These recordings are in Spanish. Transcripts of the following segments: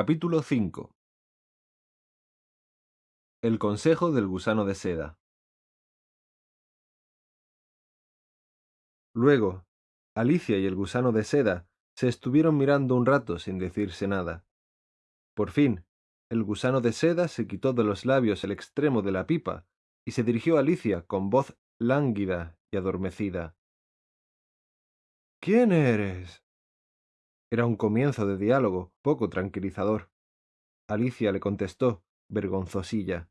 Capítulo 5 El consejo del gusano de seda Luego, Alicia y el gusano de seda se estuvieron mirando un rato sin decirse nada. Por fin, el gusano de seda se quitó de los labios el extremo de la pipa y se dirigió a Alicia con voz lánguida y adormecida. ¿Quién eres? Era un comienzo de diálogo poco tranquilizador. Alicia le contestó, vergonzosilla.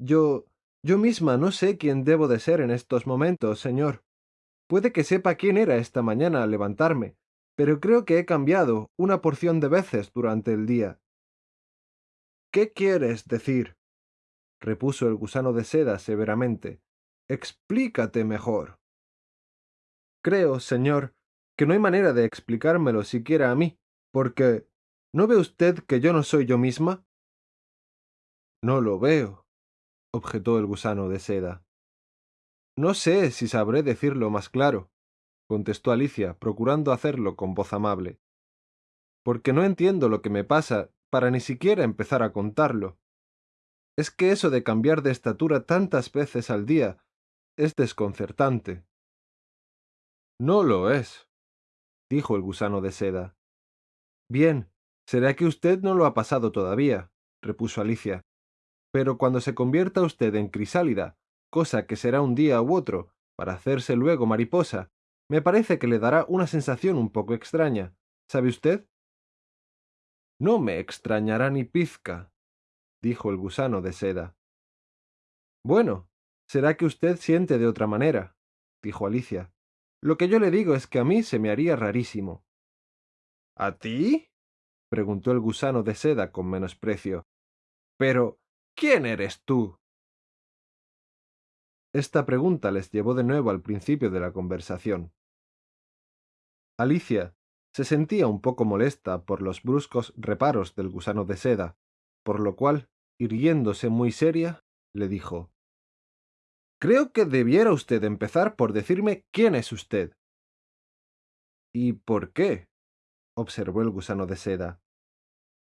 Yo... yo misma no sé quién debo de ser en estos momentos, señor. Puede que sepa quién era esta mañana al levantarme, pero creo que he cambiado una porción de veces durante el día. ¿Qué quieres decir? repuso el gusano de seda severamente. Explícate mejor. Creo, señor, que no hay manera de explicármelo siquiera a mí, porque ¿no ve usted que yo no soy yo misma? No lo veo, objetó el gusano de seda. No sé si sabré decirlo más claro, contestó Alicia, procurando hacerlo con voz amable, porque no entiendo lo que me pasa para ni siquiera empezar a contarlo. Es que eso de cambiar de estatura tantas veces al día es desconcertante. No lo es, dijo el gusano de seda. Bien, será que usted no lo ha pasado todavía, repuso Alicia. Pero cuando se convierta usted en crisálida, cosa que será un día u otro, para hacerse luego mariposa, me parece que le dará una sensación un poco extraña. ¿Sabe usted? No me extrañará ni pizca, dijo el gusano de seda. Bueno, será que usted siente de otra manera, dijo Alicia. Lo que yo le digo es que a mí se me haría rarísimo. ¿A ti? preguntó el gusano de seda con menosprecio. Pero, ¿quién eres tú? Esta pregunta les llevó de nuevo al principio de la conversación. Alicia se sentía un poco molesta por los bruscos reparos del gusano de seda, por lo cual, irguiéndose muy seria, le dijo Creo que debiera usted empezar por decirme quién es usted. ¿Y por qué? observó el gusano de seda.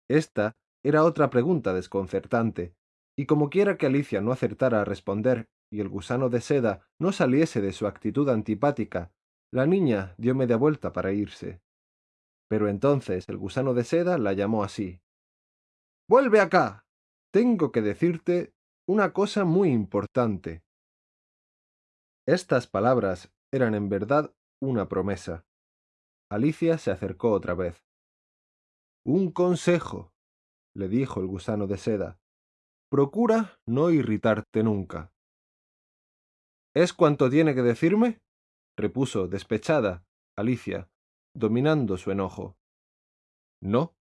Esta era otra pregunta desconcertante, y como quiera que Alicia no acertara a responder y el gusano de seda no saliese de su actitud antipática, la niña dio media vuelta para irse. Pero entonces el gusano de seda la llamó así. Vuelve acá. Tengo que decirte una cosa muy importante. Estas palabras eran en verdad una promesa. Alicia se acercó otra vez. Un consejo, le dijo el gusano de seda. Procura no irritarte nunca. ¿Es cuanto tiene que decirme? repuso despechada Alicia, dominando su enojo. No,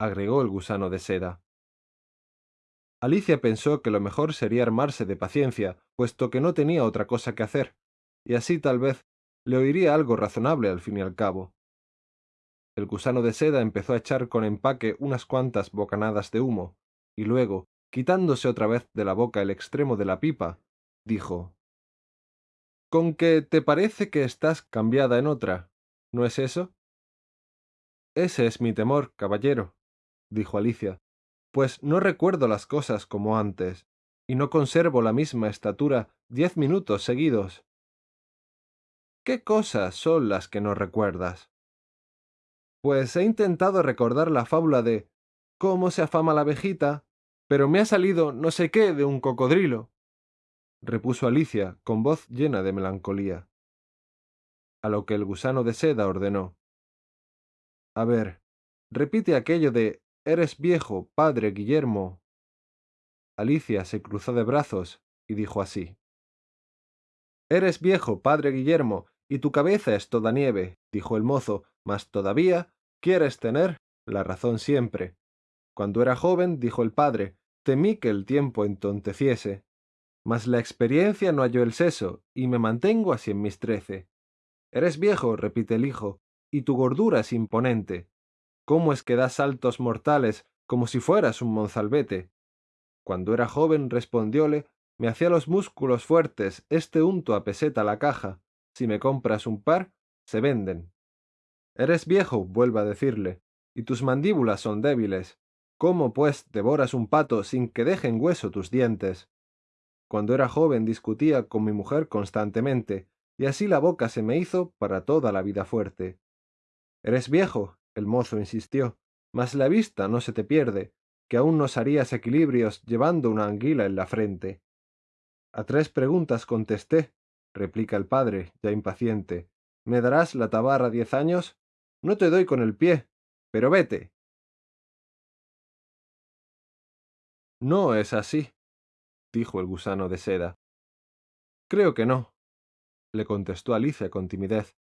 agregó el gusano de seda. Alicia pensó que lo mejor sería armarse de paciencia, puesto que no tenía otra cosa que hacer, y así tal vez le oiría algo razonable al fin y al cabo. El gusano de seda empezó a echar con empaque unas cuantas bocanadas de humo, y luego, quitándose otra vez de la boca el extremo de la pipa, dijo Con que te parece que estás cambiada en otra, ¿no es eso? Ese es mi temor, caballero, dijo Alicia, pues no recuerdo las cosas como antes, y no conservo la misma estatura diez minutos seguidos. ¿Qué cosas son las que no recuerdas? Pues he intentado recordar la fábula de cómo se afama la abejita, pero me ha salido no sé qué de un cocodrilo, repuso Alicia con voz llena de melancolía. A lo que el gusano de seda ordenó. A ver, repite aquello de Eres viejo, padre Guillermo. Alicia se cruzó de brazos y dijo así. Eres viejo, padre Guillermo, y tu cabeza es toda nieve, dijo el mozo, mas todavía quieres tener la razón siempre. Cuando era joven, dijo el padre, temí que el tiempo entonteciese. Mas la experiencia no halló el seso, y me mantengo así en mis trece. Eres viejo, repite el hijo, y tu gordura es imponente. ¿Cómo es que das saltos mortales como si fueras un monzalbete? Cuando era joven, respondióle, me hacía los músculos fuertes este unto a peseta la caja. Si me compras un par, se venden. Eres viejo, vuelve a decirle, y tus mandíbulas son débiles. ¿Cómo, pues, devoras un pato sin que dejen hueso tus dientes? Cuando era joven discutía con mi mujer constantemente, y así la boca se me hizo para toda la vida fuerte. Eres viejo, el mozo insistió, mas la vista no se te pierde, que aún nos harías equilibrios llevando una anguila en la frente. A tres preguntas contesté, replica el padre, ya impaciente. ¿Me darás la tabarra diez años? No te doy con el pie, pero vete. No es así, dijo el gusano de seda. Creo que no, le contestó Alicia con timidez.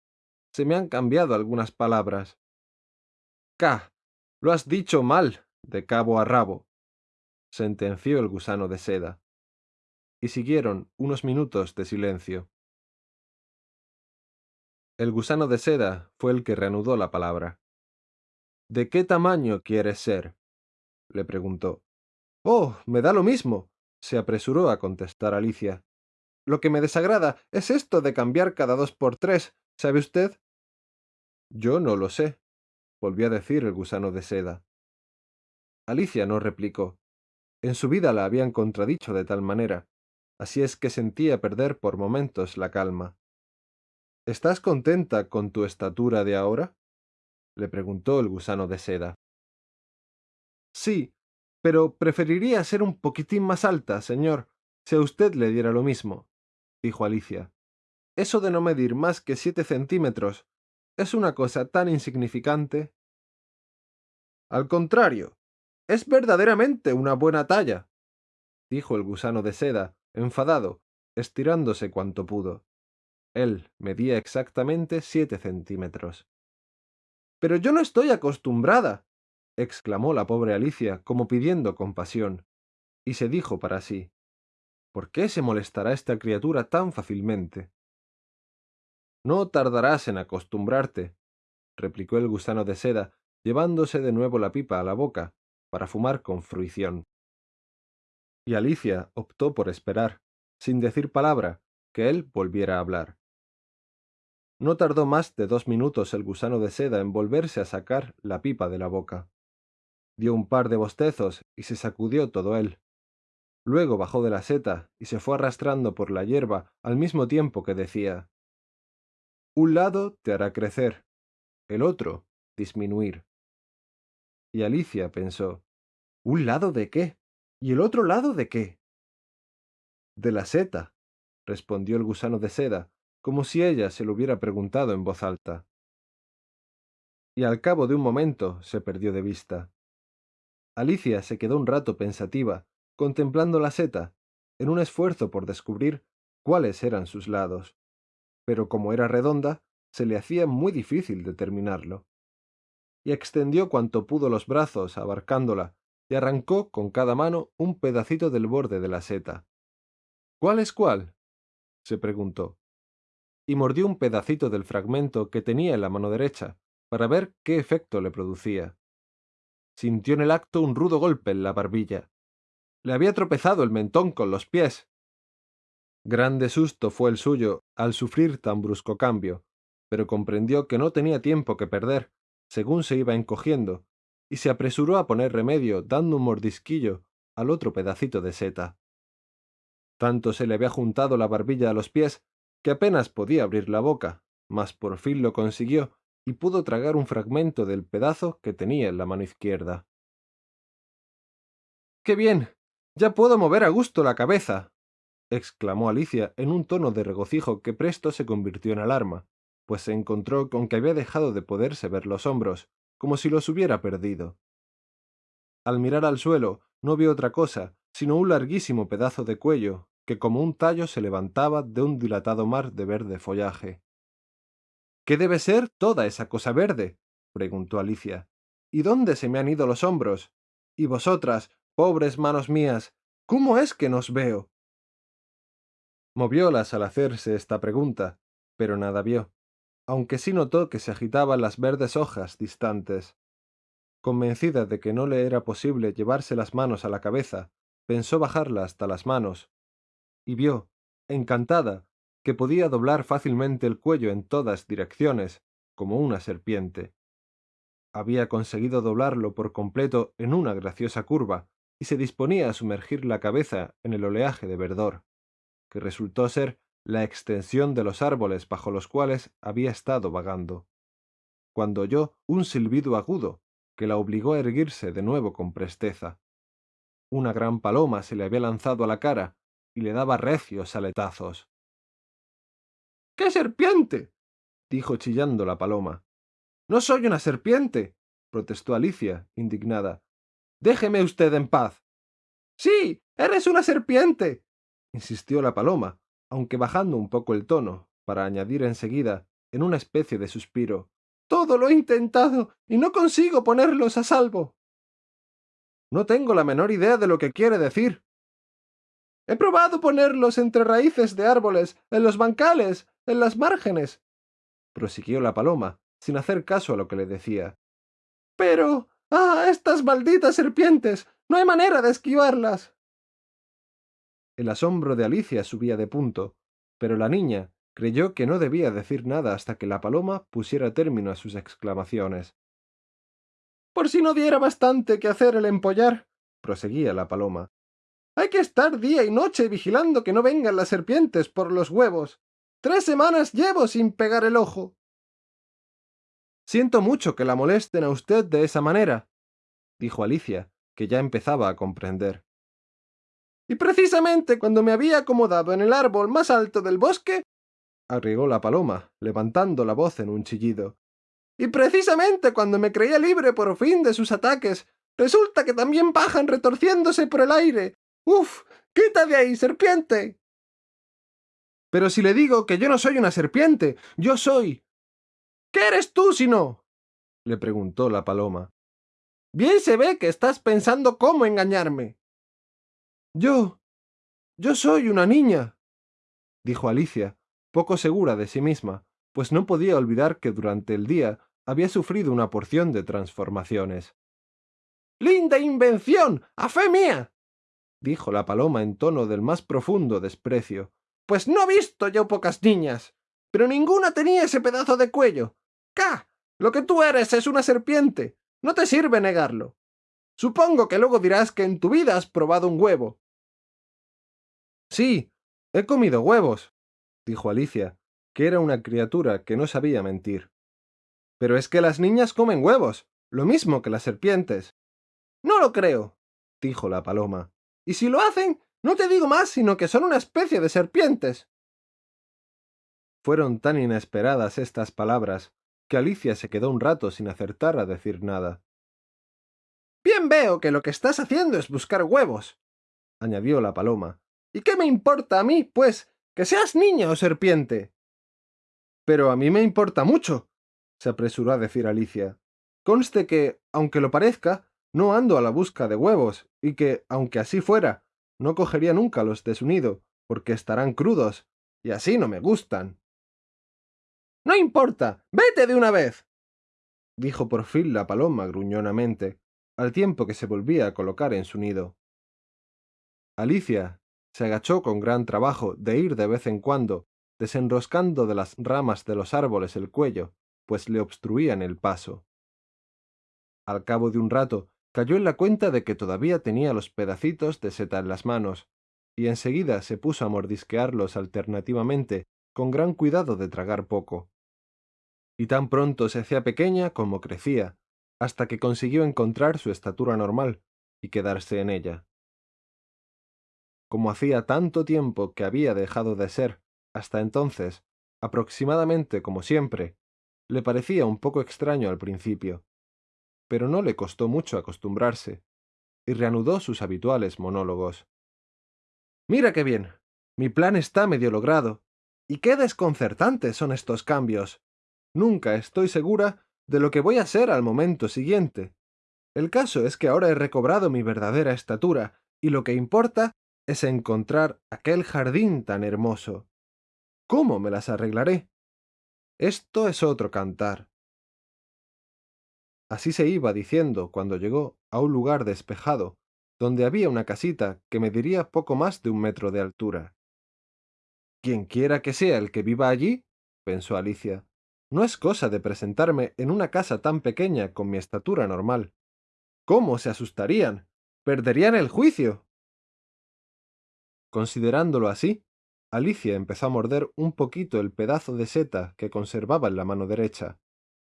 Se me han cambiado algunas palabras. Ca. Lo has dicho mal, de cabo a rabo, sentenció el gusano de seda. Y siguieron unos minutos de silencio. El gusano de seda fue el que reanudó la palabra. ¿De qué tamaño quieres ser? le preguntó. Oh, me da lo mismo, se apresuró a contestar Alicia. Lo que me desagrada es esto de cambiar cada dos por tres, ¿sabe usted? Yo no lo sé, volvió a decir el gusano de seda. Alicia no replicó. En su vida la habían contradicho de tal manera, así es que sentía perder por momentos la calma. ¿Estás contenta con tu estatura de ahora? le preguntó el gusano de seda. Sí, pero preferiría ser un poquitín más alta, señor, si a usted le diera lo mismo dijo Alicia. Eso de no medir más que siete centímetros es una cosa tan insignificante. Al contrario, es verdaderamente una buena talla, dijo el gusano de seda, enfadado, estirándose cuanto pudo. Él medía exactamente siete centímetros. Pero yo no estoy acostumbrada, exclamó la pobre Alicia como pidiendo compasión, y se dijo para sí ¿Por qué se molestará esta criatura tan fácilmente? No tardarás en acostumbrarte, replicó el gusano de seda, llevándose de nuevo la pipa a la boca, para fumar con fruición. Y Alicia optó por esperar, sin decir palabra, que él volviera a hablar. No tardó más de dos minutos el gusano de seda en volverse a sacar la pipa de la boca. Dio un par de bostezos y se sacudió todo él. Luego bajó de la seta y se fue arrastrando por la hierba al mismo tiempo que decía Un lado te hará crecer, el otro disminuir. Y Alicia pensó ¿Un lado de qué? ¿Y el otro lado de qué? De la seta, respondió el gusano de seda, como si ella se lo hubiera preguntado en voz alta. Y al cabo de un momento se perdió de vista. Alicia se quedó un rato pensativa, contemplando la seta, en un esfuerzo por descubrir cuáles eran sus lados. Pero como era redonda, se le hacía muy difícil determinarlo. Y extendió cuanto pudo los brazos abarcándola, y arrancó con cada mano un pedacito del borde de la seta. ¿Cuál es cuál? se preguntó. Y mordió un pedacito del fragmento que tenía en la mano derecha, para ver qué efecto le producía. Sintió en el acto un rudo golpe en la barbilla, le había tropezado el mentón con los pies. Grande susto fue el suyo al sufrir tan brusco cambio, pero comprendió que no tenía tiempo que perder, según se iba encogiendo, y se apresuró a poner remedio dando un mordisquillo al otro pedacito de seta. Tanto se le había juntado la barbilla a los pies que apenas podía abrir la boca, mas por fin lo consiguió y pudo tragar un fragmento del pedazo que tenía en la mano izquierda. ¡Qué bien! Ya puedo mover a gusto la cabeza. Exclamó Alicia en un tono de regocijo que presto se convirtió en alarma, pues se encontró con que había dejado de poderse ver los hombros, como si los hubiera perdido. Al mirar al suelo, no vio otra cosa, sino un larguísimo pedazo de cuello, que como un tallo se levantaba de un dilatado mar de verde follaje. ¿Qué debe ser toda esa cosa verde? preguntó Alicia. ¿Y dónde se me han ido los hombros? Y vosotras, Pobres manos mías, ¿cómo es que nos veo? Moviólas al hacerse esta pregunta, pero nada vio, aunque sí notó que se agitaban las verdes hojas distantes. Convencida de que no le era posible llevarse las manos a la cabeza, pensó bajarla hasta las manos, y vio, encantada, que podía doblar fácilmente el cuello en todas direcciones, como una serpiente. Había conseguido doblarlo por completo en una graciosa curva y se disponía a sumergir la cabeza en el oleaje de verdor, que resultó ser la extensión de los árboles bajo los cuales había estado vagando, cuando oyó un silbido agudo que la obligó a erguirse de nuevo con presteza. Una gran paloma se le había lanzado a la cara y le daba recios aletazos. ¡Qué serpiente! dijo chillando la paloma. No soy una serpiente, protestó Alicia, indignada. Déjeme usted en paz. Sí, eres una serpiente, insistió la paloma, aunque bajando un poco el tono, para añadir enseguida, en una especie de suspiro. Todo lo he intentado y no consigo ponerlos a salvo. No tengo la menor idea de lo que quiere decir. He probado ponerlos entre raíces de árboles, en los bancales, en las márgenes, prosiguió la paloma, sin hacer caso a lo que le decía. Pero. ¡Ah! estas malditas serpientes. no hay manera de esquivarlas. El asombro de Alicia subía de punto, pero la niña creyó que no debía decir nada hasta que la paloma pusiera término a sus exclamaciones. Por si no diera bastante que hacer el empollar, proseguía la paloma. Hay que estar día y noche vigilando que no vengan las serpientes por los huevos. Tres semanas llevo sin pegar el ojo. Siento mucho que la molesten a usted de esa manera, dijo Alicia, que ya empezaba a comprender. Y precisamente cuando me había acomodado en el árbol más alto del bosque, agregó la paloma, levantando la voz en un chillido. Y precisamente cuando me creía libre por fin de sus ataques, resulta que también bajan retorciéndose por el aire. ¡Uf! ¡Quita de ahí, serpiente! Pero si le digo que yo no soy una serpiente, yo soy ¿Qué eres tú si no? le preguntó la paloma. Bien se ve que estás pensando cómo engañarme. Yo. yo soy una niña, dijo Alicia, poco segura de sí misma, pues no podía olvidar que durante el día había sufrido una porción de transformaciones. ¡Linda invención! ¡A fe mía! dijo la paloma en tono del más profundo desprecio. Pues no he visto yo pocas niñas. Pero ninguna tenía ese pedazo de cuello. ¡Ca! Lo que tú eres es una serpiente. No te sirve negarlo. Supongo que luego dirás que en tu vida has probado un huevo. Sí, he comido huevos, dijo Alicia, que era una criatura que no sabía mentir. Pero es que las niñas comen huevos, lo mismo que las serpientes. No lo creo, dijo la paloma. Y si lo hacen, no te digo más sino que son una especie de serpientes. Fueron tan inesperadas estas palabras que Alicia se quedó un rato sin acertar a decir nada. Bien veo que lo que estás haciendo es buscar huevos, añadió la paloma. ¿Y qué me importa a mí, pues, que seas niña o serpiente? Pero a mí me importa mucho, se apresuró a decir Alicia. Conste que, aunque lo parezca, no ando a la busca de huevos, y que, aunque así fuera, no cogería nunca los de su nido, porque estarán crudos, y así no me gustan. No importa. Vete de una vez. dijo por fin la paloma gruñonamente, al tiempo que se volvía a colocar en su nido. Alicia se agachó con gran trabajo de ir de vez en cuando, desenroscando de las ramas de los árboles el cuello, pues le obstruían el paso. Al cabo de un rato cayó en la cuenta de que todavía tenía los pedacitos de seta en las manos, y enseguida se puso a mordisquearlos alternativamente con gran cuidado de tragar poco. Y tan pronto se hacía pequeña como crecía, hasta que consiguió encontrar su estatura normal y quedarse en ella. Como hacía tanto tiempo que había dejado de ser, hasta entonces, aproximadamente como siempre, le parecía un poco extraño al principio, pero no le costó mucho acostumbrarse, y reanudó sus habituales monólogos. Mira qué bien. Mi plan está medio logrado, y qué desconcertantes son estos cambios. Nunca estoy segura de lo que voy a ser al momento siguiente. El caso es que ahora he recobrado mi verdadera estatura, y lo que importa es encontrar aquel jardín tan hermoso. ¿Cómo me las arreglaré? Esto es otro cantar. Así se iba diciendo cuando llegó a un lugar despejado, donde había una casita que mediría poco más de un metro de altura. Quien quiera que sea el que viva allí, pensó Alicia, No es cosa de presentarme en una casa tan pequeña con mi estatura normal. ¿Cómo se asustarían? Perderían el juicio. Considerándolo así, Alicia empezó a morder un poquito el pedazo de seta que conservaba en la mano derecha,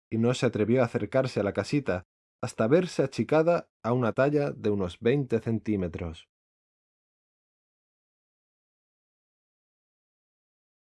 y no se atrevió a acercarse a la casita hasta verse achicada a una talla de unos veinte centímetros.